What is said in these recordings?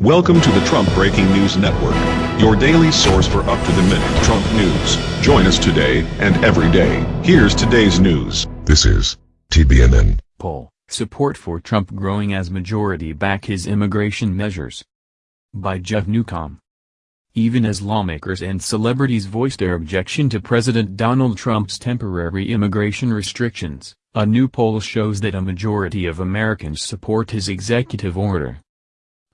Welcome to the Trump Breaking News Network, your daily source for up-to-the-minute Trump news. Join us today and every day. Here's today's news. This is TBNN. Poll, support for Trump growing as majority back his immigration measures. By Jeff Newcomb. Even as lawmakers and celebrities voiced their objection to President Donald Trump's temporary immigration restrictions, a new poll shows that a majority of Americans support his executive order.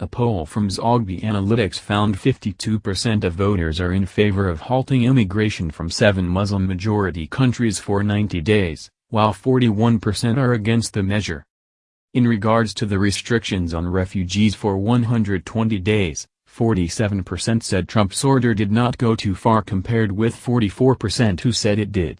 A poll from Zogby Analytics found 52% of voters are in favor of halting immigration from seven Muslim-majority countries for 90 days, while 41% are against the measure. In regards to the restrictions on refugees for 120 days, 47% said Trump's order did not go too far compared with 44% who said it did.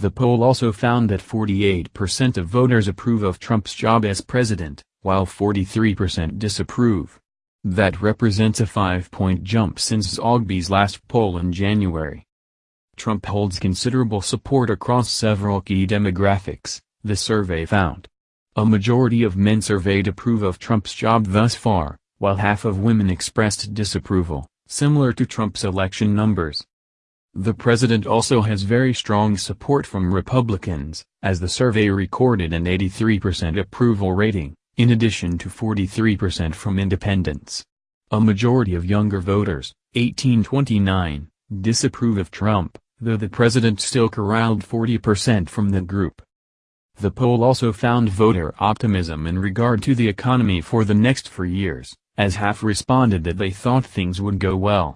The poll also found that 48% of voters approve of Trump's job as president, while 43% disapprove. That represents a five-point jump since Zogby's last poll in January. Trump holds considerable support across several key demographics, the survey found. A majority of men surveyed approve of Trump's job thus far, while half of women expressed disapproval, similar to Trump's election numbers. The president also has very strong support from Republicans, as the survey recorded an 83% approval rating in addition to 43% from independents. A majority of younger voters, 1829, disapprove of Trump, though the president still corralled 40% from the group. The poll also found voter optimism in regard to the economy for the next four years, as half responded that they thought things would go well.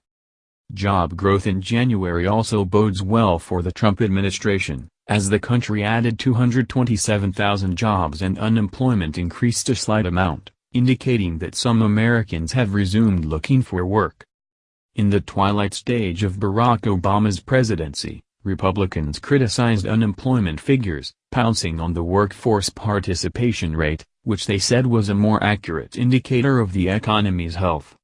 Job growth in January also bodes well for the Trump administration, as the country added 227,000 jobs and unemployment increased a slight amount, indicating that some Americans have resumed looking for work. In the twilight stage of Barack Obama's presidency, Republicans criticized unemployment figures, pouncing on the workforce participation rate, which they said was a more accurate indicator of the economy's health.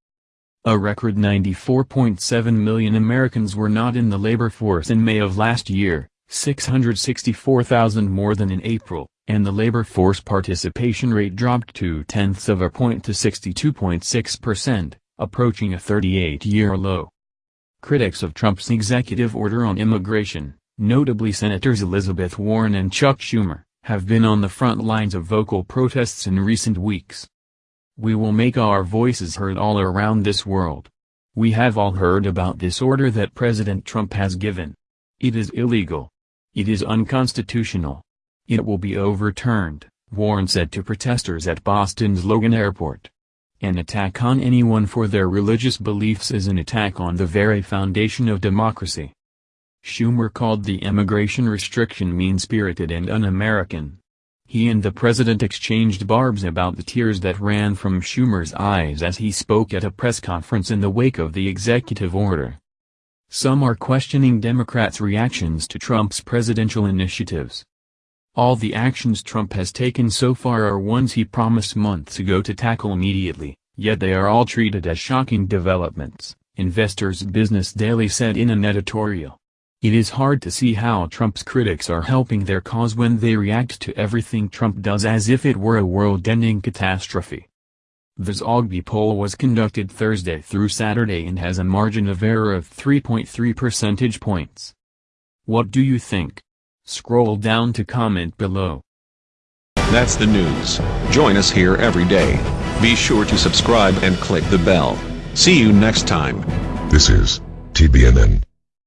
A record 94.7 million Americans were not in the labor force in May of last year, 664,000 more than in April, and the labor force participation rate dropped two tenths of a point to 62.6%, approaching a 38-year low. Critics of Trump's executive order on immigration, notably Senators Elizabeth Warren and Chuck Schumer, have been on the front lines of vocal protests in recent weeks. We will make our voices heard all around this world. We have all heard about this order that President Trump has given. It is illegal. It is unconstitutional. It will be overturned, Warren said to protesters at Boston's Logan Airport. An attack on anyone for their religious beliefs is an attack on the very foundation of democracy. Schumer called the immigration restriction mean-spirited and un-American. He and the president exchanged barbs about the tears that ran from Schumer's eyes as he spoke at a press conference in the wake of the executive order. Some are questioning Democrats' reactions to Trump's presidential initiatives. All the actions Trump has taken so far are ones he promised months ago to tackle immediately, yet they are all treated as shocking developments, Investors Business Daily said in an editorial. It is hard to see how Trump's critics are helping their cause when they react to everything Trump does as if it were a world-ending catastrophe. The Zogby poll was conducted Thursday through Saturday and has a margin of error of 3.3 percentage points. What do you think? Scroll down to comment below. That's the news. Join us here every day. Be sure to subscribe and click the bell. See you next time. This is TBNN.